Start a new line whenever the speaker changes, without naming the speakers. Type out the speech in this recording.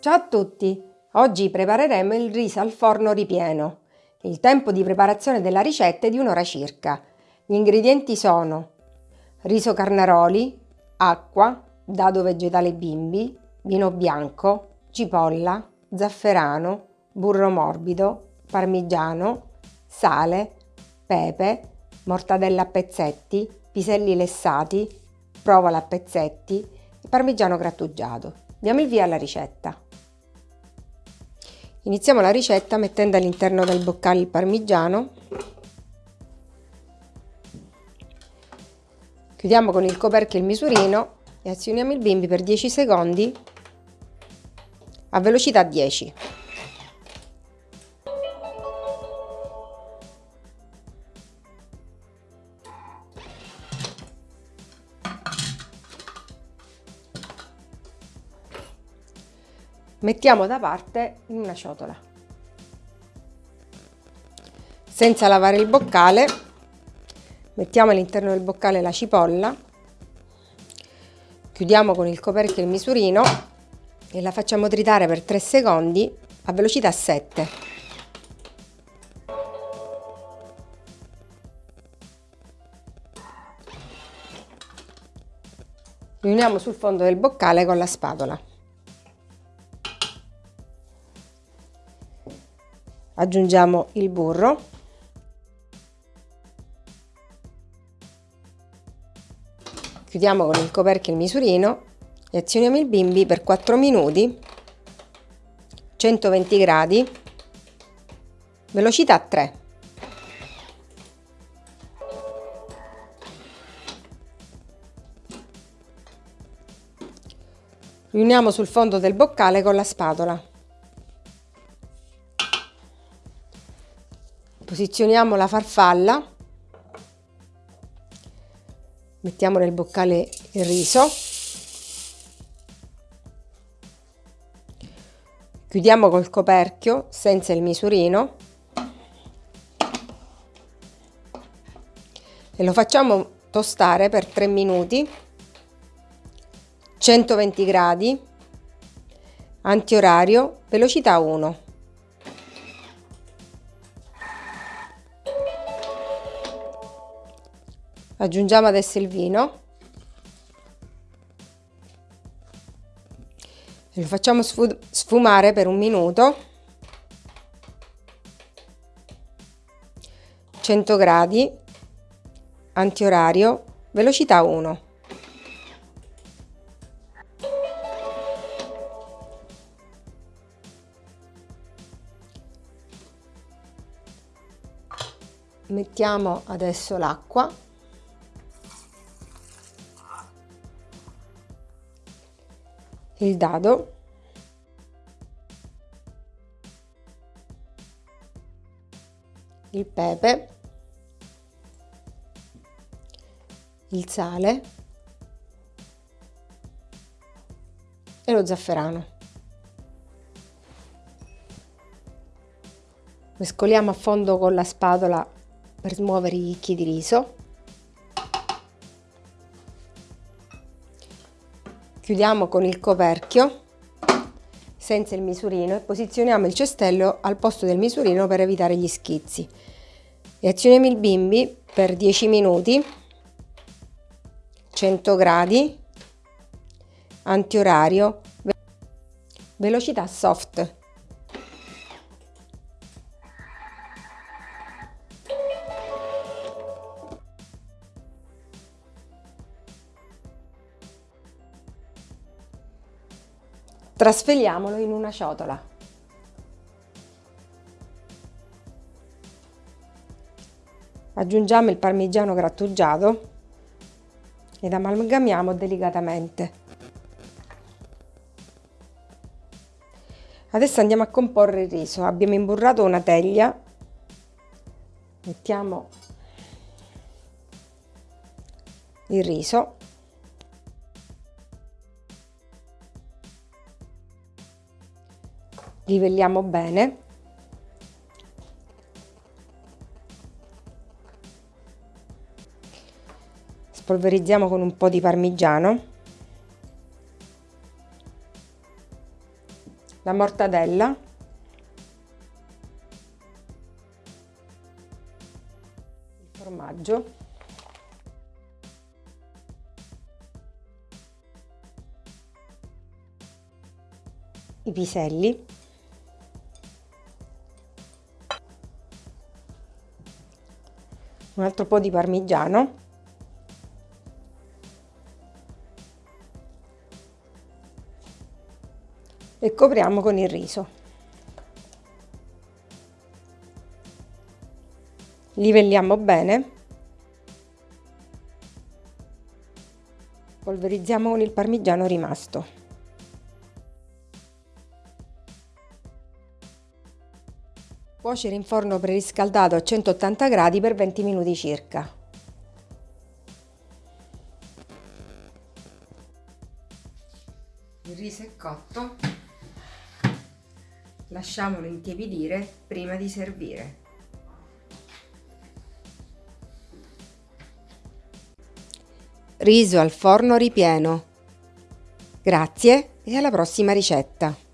Ciao a tutti! Oggi prepareremo il riso al forno ripieno. Il tempo di preparazione della ricetta è di un'ora circa. Gli ingredienti sono riso carnaroli, acqua, dado vegetale bimbi, vino bianco, cipolla, zafferano, burro morbido, parmigiano, sale, pepe, mortadella a pezzetti, piselli lessati, provola a pezzetti e parmigiano grattugiato. Diamo il via alla ricetta. Iniziamo la ricetta mettendo all'interno del boccale il parmigiano. Chiudiamo con il coperchio il misurino e azioniamo il bimbi per 10 secondi a velocità 10. Mettiamo da parte in una ciotola. Senza lavare il boccale, mettiamo all'interno del boccale la cipolla, chiudiamo con il coperchio il misurino e la facciamo tritare per 3 secondi a velocità 7. Riuniamo sul fondo del boccale con la spatola. Aggiungiamo il burro. Chiudiamo con il coperchio il misurino e azioniamo il bimbi per 4 minuti. 120 gradi. Velocità 3 riuniamo sul fondo del boccale con la spatola posizioniamo la farfalla mettiamo nel boccale il riso chiudiamo col coperchio senza il misurino e lo facciamo tostare per 3 minuti 120 gradi antiorario velocità 1 aggiungiamo adesso il vino. E lo facciamo sfumare per un minuto. 100 gradi antiorario velocità 1 mettiamo adesso l'acqua il dado. Il pepe. Il sale. E lo zafferano. Mescoliamo a fondo con la spatola per smuovere i chicchi di riso chiudiamo con il coperchio senza il misurino e posizioniamo il cestello al posto del misurino per evitare gli schizzi. E azioniamo il bimbi per 10 minuti 100 gradi antiorario velocità soft Trasferiamolo in una ciotola. Aggiungiamo il parmigiano grattugiato ed amalgamiamo delicatamente. Adesso andiamo a comporre il riso. Abbiamo imburrato una teglia, mettiamo il riso livelliamo bene. Spolverizziamo con un po' di parmigiano. La mortadella, il formaggio, i piselli, un altro po' di parmigiano e copriamo con il riso. Livelliamo bene. Polverizziamo con il parmigiano rimasto. Cuocere in forno preriscaldato a 180 gradi per 20 minuti circa. Il riso è cotto, lasciamolo intiepidire prima di servire. Riso al forno ripieno. Grazie e alla prossima ricetta!